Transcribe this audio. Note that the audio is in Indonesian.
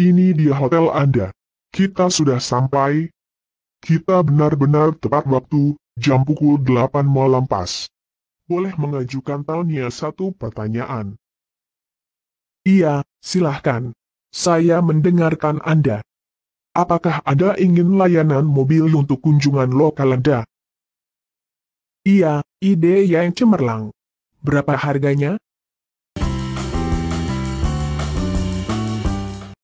ini dia hotel Anda. Kita sudah sampai. Kita benar-benar tepat waktu, jam pukul 8 malam pas. Boleh mengajukan Tania satu pertanyaan. Iya, silahkan. Saya mendengarkan Anda. Apakah Anda ingin layanan mobil untuk kunjungan lokal Anda? Iya, ide yang cemerlang. Berapa harganya?